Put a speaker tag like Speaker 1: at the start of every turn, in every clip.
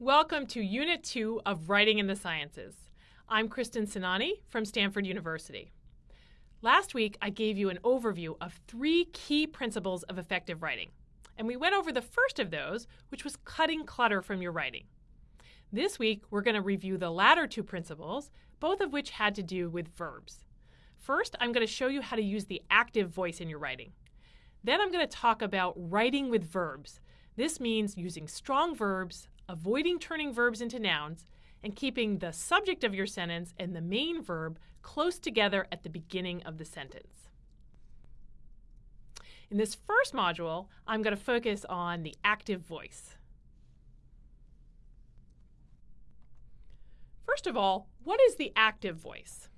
Speaker 1: Welcome to Unit 2 of Writing in the Sciences. I'm Kristin Sainani from Stanford University. Last week, I gave you an overview of three key principles of effective writing, and we went over the first of those, which was cutting clutter from your writing. This week, we're going to review the latter two principles, both of which had to do with verbs. First, I'm going to show you how to use the active voice in your writing. Then I'm going to talk about writing with verbs. This means using strong verbs, avoiding turning verbs into nouns, and keeping the subject of your sentence and the main verb close together at the beginning of the sentence. In this first module, I'm going to focus on the active voice. First of all, what is the active voice?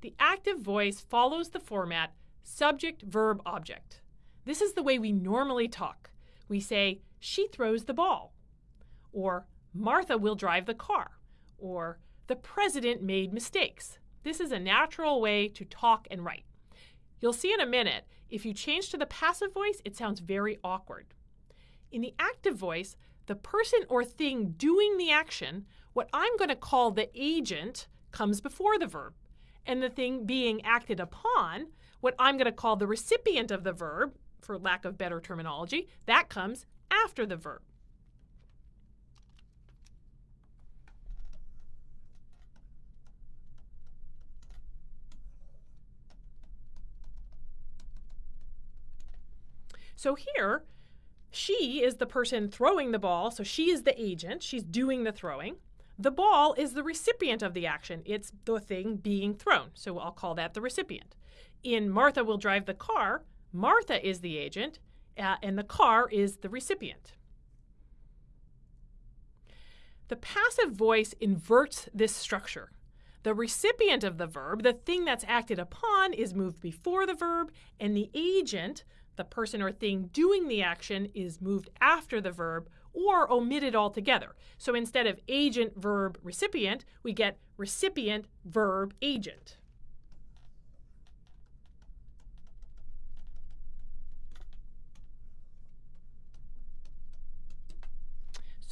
Speaker 1: The active voice follows the format subject, verb, object. This is the way we normally talk. We say, she throws the ball, or Martha will drive the car, or the president made mistakes. This is a natural way to talk and write. You'll see in a minute, if you change to the passive voice, it sounds very awkward. In the active voice, the person or thing doing the action, what I'm going to call the agent, comes before the verb. And the thing being acted upon, what I'm going to call the recipient of the verb, for lack of better terminology, that comes after the verb. So here, she is the person throwing the ball, so she is the agent, she's doing the throwing. The ball is the recipient of the action, it's the thing being thrown, so I'll call that the recipient. In Martha will drive the car, Martha is the agent, uh, and the car is the recipient. The passive voice inverts this structure. The recipient of the verb, the thing that's acted upon, is moved before the verb, and the agent, the person or thing doing the action, is moved after the verb or omitted altogether. So instead of agent, verb, recipient, we get recipient, verb, agent.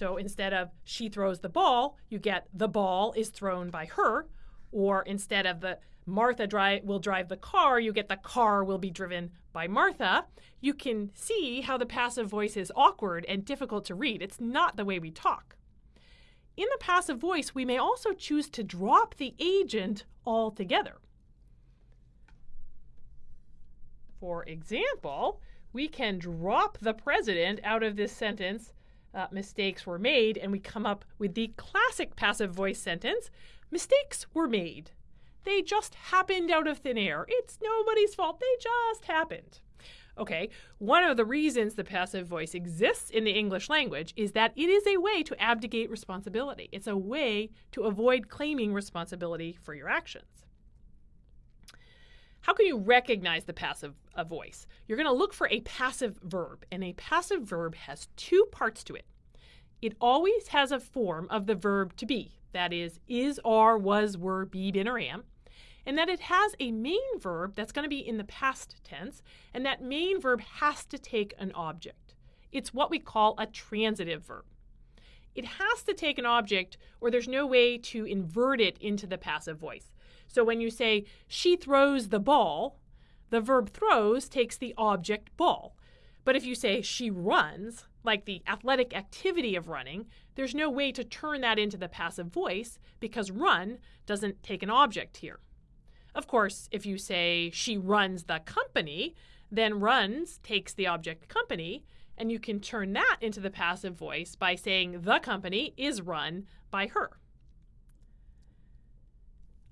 Speaker 1: So instead of she throws the ball, you get the ball is thrown by her. Or instead of the Martha drive, will drive the car, you get the car will be driven by Martha. You can see how the passive voice is awkward and difficult to read. It's not the way we talk. In the passive voice, we may also choose to drop the agent altogether. For example, we can drop the president out of this sentence uh, mistakes were made, and we come up with the classic passive voice sentence mistakes were made. They just happened out of thin air. It's nobody's fault. They just happened. Okay, one of the reasons the passive voice exists in the English language is that it is a way to abdicate responsibility. It's a way to avoid claiming responsibility for your actions. How can you recognize the passive voice? You're going to look for a passive verb, and a passive verb has two parts to it. It always has a form of the verb to be, that is, is, are, was, were, be, been, or am, and that it has a main verb that's going to be in the past tense, and that main verb has to take an object. It's what we call a transitive verb. It has to take an object, or there's no way to invert it into the passive voice. So when you say, she throws the ball, the verb throws takes the object ball. But if you say she runs, like the athletic activity of running, there's no way to turn that into the passive voice because run doesn't take an object here. Of course, if you say she runs the company, then runs takes the object company, and you can turn that into the passive voice by saying the company is run by her.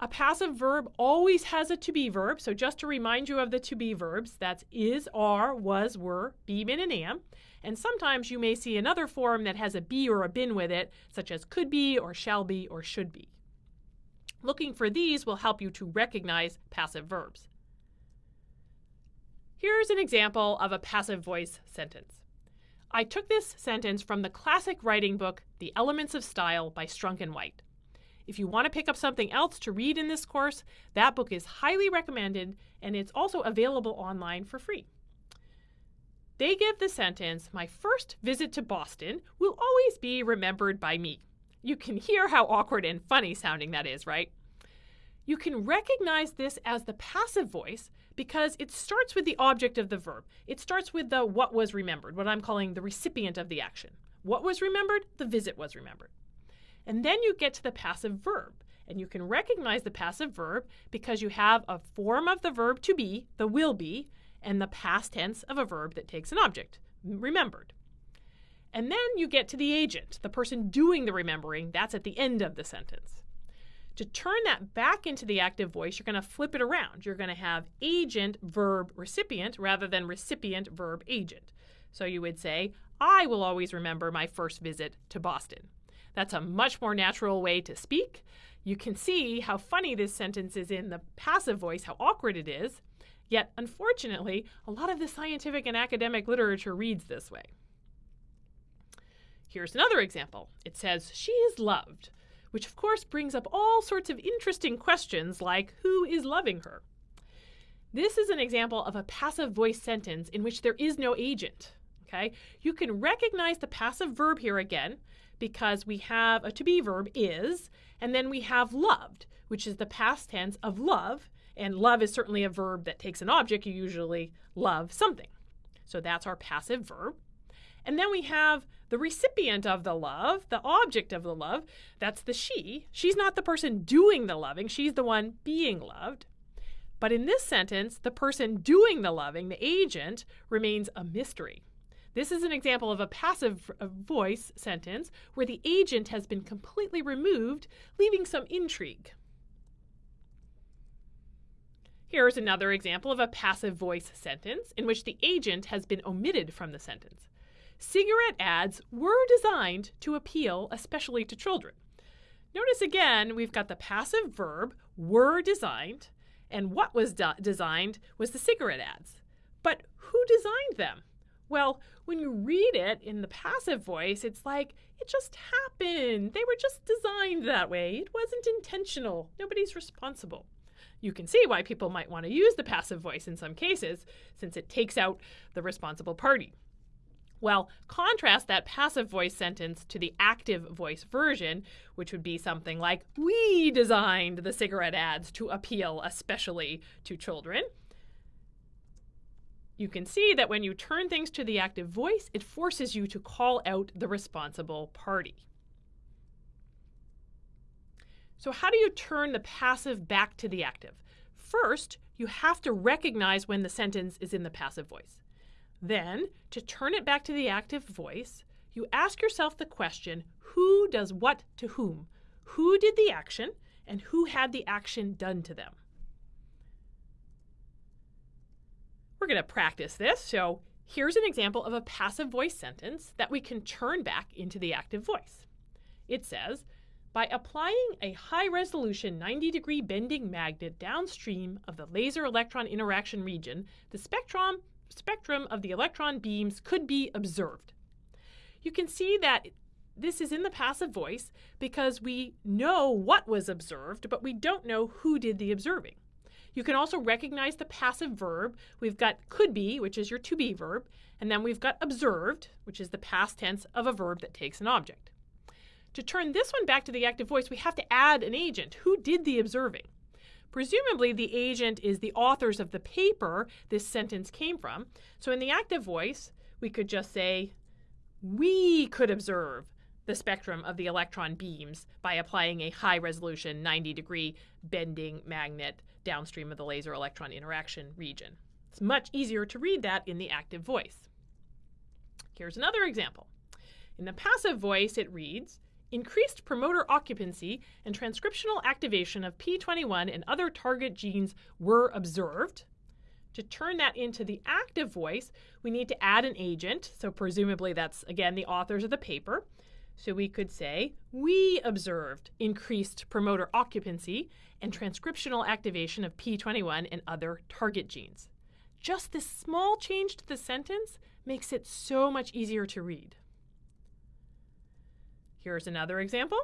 Speaker 1: A passive verb always has a to be verb. So just to remind you of the to be verbs, that's is, are, was, were, be, been, and am. And sometimes you may see another form that has a be or a been with it, such as could be or shall be or should be. Looking for these will help you to recognize passive verbs. Here's an example of a passive voice sentence. I took this sentence from the classic writing book, The Elements of Style by Strunk and White. If you want to pick up something else to read in this course, that book is highly recommended and it's also available online for free. They give the sentence, My first visit to Boston will always be remembered by me. You can hear how awkward and funny sounding that is, right? You can recognize this as the passive voice because it starts with the object of the verb. It starts with the what was remembered, what I'm calling the recipient of the action. What was remembered? The visit was remembered. And then you get to the passive verb. And you can recognize the passive verb because you have a form of the verb to be, the will be, and the past tense of a verb that takes an object, remembered. And then you get to the agent, the person doing the remembering. That's at the end of the sentence. To turn that back into the active voice, you're going to flip it around. You're going to have agent, verb, recipient rather than recipient, verb, agent. So you would say, I will always remember my first visit to Boston. That's a much more natural way to speak. You can see how funny this sentence is in the passive voice, how awkward it is. Yet, unfortunately, a lot of the scientific and academic literature reads this way. Here's another example. It says, She is loved which of course brings up all sorts of interesting questions like who is loving her? This is an example of a passive voice sentence in which there is no agent. Okay? You can recognize the passive verb here again because we have a to be verb is, and then we have loved, which is the past tense of love, and love is certainly a verb that takes an object. You usually love something. So that's our passive verb. And then we have the recipient of the love, the object of the love. That's the she. She's not the person doing the loving, she's the one being loved. But in this sentence, the person doing the loving, the agent, remains a mystery. This is an example of a passive voice sentence where the agent has been completely removed, leaving some intrigue. Here's another example of a passive voice sentence in which the agent has been omitted from the sentence. Cigarette ads were designed to appeal especially to children. Notice again, we've got the passive verb were designed, and what was de- designed was the cigarette ads. But who designed them? Well, when you read it in the passive voice, it's like it just happened. They were just designed that way. It wasn't intentional. Nobody's responsible. You can see why people might want to use the passive voice in some cases, since it takes out the responsible party. Well, contrast that passive voice sentence to the active voice version, which would be something like, We designed the cigarette ads to appeal especially to children. You can see that when you turn things to the active voice, it forces you to call out the responsible party. So, how do you turn the passive back to the active? First, you have to recognize when the sentence is in the passive voice. Then, to turn it back to the active voice, you ask yourself the question who does what to whom? Who did the action and who had the action done to them? We're going to practice this. So, here's an example of a passive voice sentence that we can turn back into the active voice. It says, by applying a high resolution 90 degree bending magnet downstream of the laser electron interaction region, the spectrum spectrum of the electron beams could be observed. You can see that this is in the passive voice because we know what was observed, but we don't know who did the observing. You can also recognize the passive verb. We've got could be, which is your to be verb, and then we've got observed, which is the past tense of a verb that takes an object. To turn this one back to the active voice, we have to add an agent. Who did the observing? Presumably, the agent is the authors of the paper this sentence came from. So in the active voice, we could just say, We could observe the spectrum of the electron beams by applying a high resolution 90 degree bending magnet downstream of the laser electron interaction region. It's much easier to read that in the active voice. Here's another example. In the passive voice, it reads, Increased promoter occupancy and transcriptional activation of P21 and other target genes were observed. To turn that into the active voice, we need to add an agent. So, presumably, that's again the authors of the paper. So, we could say, We observed increased promoter occupancy and transcriptional activation of P21 and other target genes. Just this small change to the sentence makes it so much easier to read. Here's another example.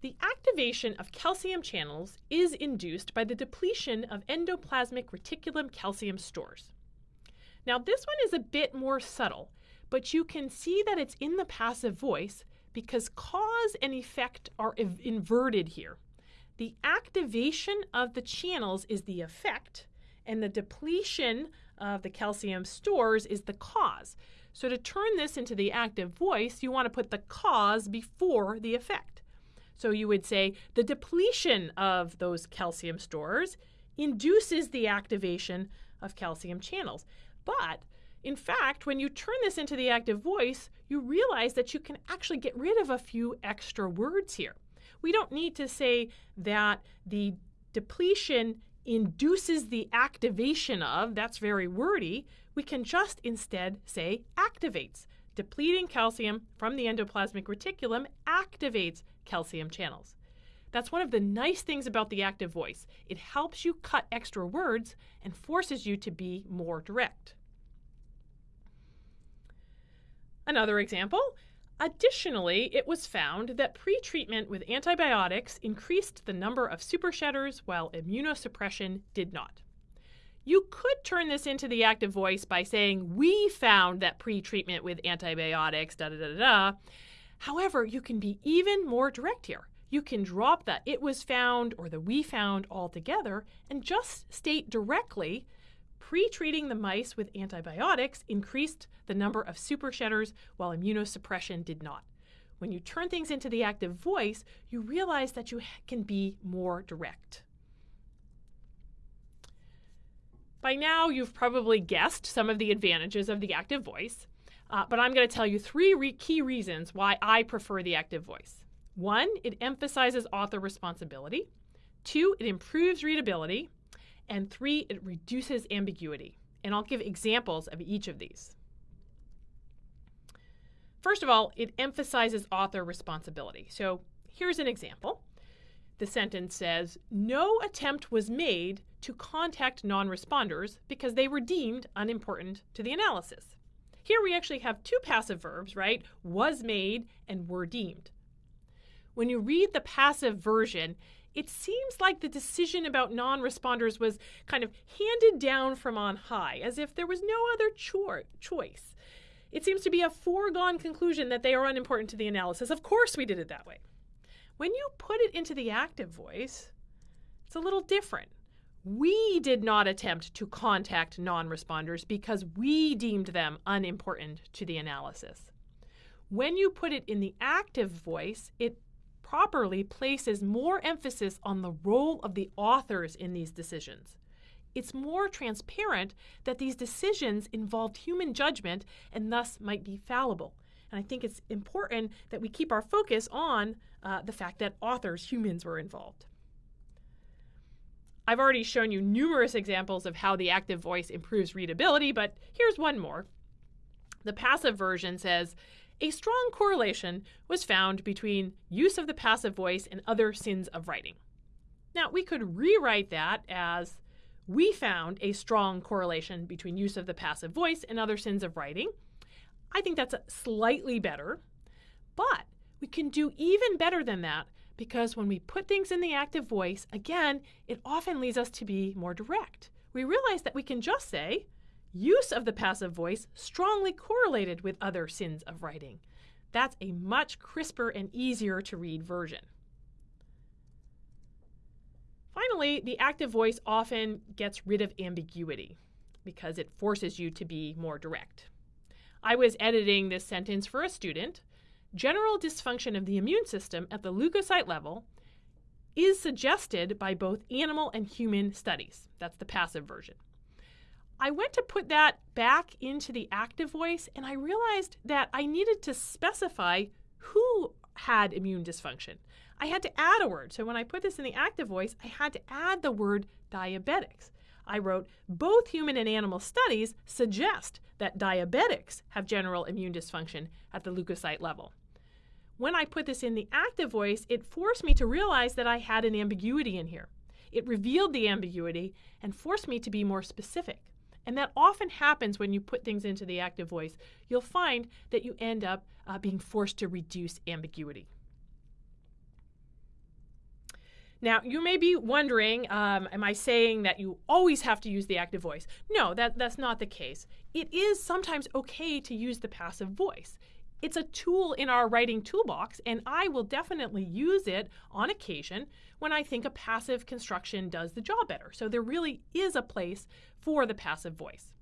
Speaker 1: The activation of calcium channels is induced by the depletion of endoplasmic reticulum calcium stores. Now, this one is a bit more subtle, but you can see that it's in the passive voice because cause and effect are inverted here. The activation of the channels is the effect, and the depletion of the calcium stores is the cause. So to turn this into the active voice, you want to put the cause before the effect. So you would say the depletion of those calcium stores induces the activation of calcium channels. But in fact, when you turn this into the active voice, you realize that you can actually get rid of a few extra words here. We don't need to say that the depletion induces the activation of, that's very wordy. We can just instead say activates. Depleting calcium from the endoplasmic reticulum activates calcium channels. That's one of the nice things about the active voice. It helps you cut extra words and forces you to be more direct. Another example Additionally, it was found that pretreatment with antibiotics increased the number of supershedders while immunosuppression did not. You could turn this into the active voice by saying, We found that pretreatment with antibiotics, da da da da. However, you can be even more direct here. You can drop the it was found or the we found altogether and just state directly Pre-treating the mice with antibiotics increased the number of supershedders while immunosuppression did not. When you turn things into the active voice, you realize that you can be more direct. By now, you've probably guessed some of the advantages of the active voice, uh, but I'm going to tell you three re- key reasons why I prefer the active voice. One, it emphasizes author responsibility. Two, it improves readability. And three, it reduces ambiguity. And I'll give examples of each of these. First of all, it emphasizes author responsibility. So here's an example. The sentence says, No attempt was made to contact non responders because they were deemed unimportant to the analysis. Here we actually have two passive verbs, right? Was made and were deemed. When you read the passive version, it seems like the decision about non responders was kind of handed down from on high, as if there was no other cho- choice. It seems to be a foregone conclusion that they are unimportant to the analysis. Of course, we did it that way. When you put it into the active voice, it's a little different. We did not attempt to contact non responders because we deemed them unimportant to the analysis. When you put it in the active voice, it properly places more emphasis on the role of the authors in these decisions. It's more transparent that these decisions involved human judgment and thus might be fallible. And I think it's important that we keep our focus on uh, the fact that authors, humans, were involved. I've already shown you numerous examples of how the active voice improves readability, but here's one more. The passive version says, a strong correlation was found between use of the passive voice and other sins of writing. Now, we could rewrite that as we found a strong correlation between use of the passive voice and other sins of writing. I think that's slightly better, but we can do even better than that because when we put things in the active voice, again, it often leads us to be more direct. We realize that we can just say, use of the passive voice strongly correlated with other sins of writing. That's a much crisper and easier to read version. Finally, the active voice often gets rid of ambiguity because it forces you to be more direct. I was editing this sentence for a student. General dysfunction of the immune system at the leukocyte level is suggested by both animal and human studies. That's the passive version. I went to put that back into the active voice and I realized that I needed to specify who had immune dysfunction. I had to add a word. So when I put this in the active voice, I had to add the word diabetics. I wrote, both human and animal studies suggest that diabetics have general immune dysfunction at the leukocyte level. When I put this in the active voice, it forced me to realize that I had an ambiguity in here. It revealed the ambiguity and forced me to be more specific. And that often happens when you put things into the active voice. You'll find that you end up uh, being forced to reduce ambiguity. Now, you may be wondering, um, am I saying that you always have to use the active voice? No, that, that's not the case. It is sometimes okay to use the passive voice. It's a tool in our writing toolbox, and I will definitely use it on occasion when I think a passive construction does the job better. So there really is a place for the passive voice.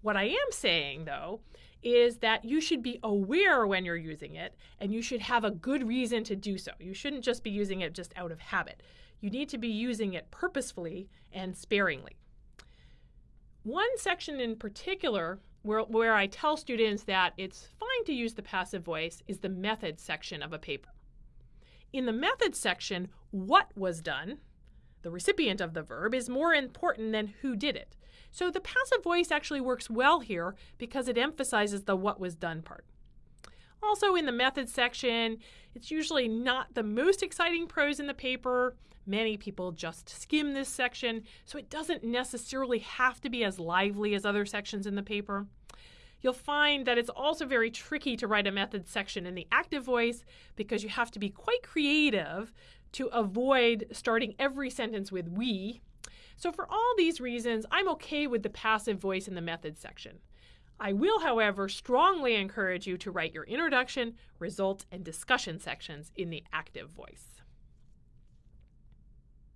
Speaker 1: What I am saying, though, is that you should be aware when you're using it and you should have a good reason to do so. You shouldn't just be using it just out of habit. You need to be using it purposefully and sparingly. One section in particular where, where I tell students that it's fine to use the passive voice is the methods section of a paper. In the methods section, what was done, the recipient of the verb, is more important than who did it. So the passive voice actually works well here because it emphasizes the what was done part. Also, in the methods section, it's usually not the most exciting prose in the paper. Many people just skim this section, so it doesn't necessarily have to be as lively as other sections in the paper. You'll find that it's also very tricky to write a method section in the active voice because you have to be quite creative to avoid starting every sentence with we. So, for all these reasons, I'm okay with the passive voice in the method section. I will, however, strongly encourage you to write your introduction, results, and discussion sections in the active voice.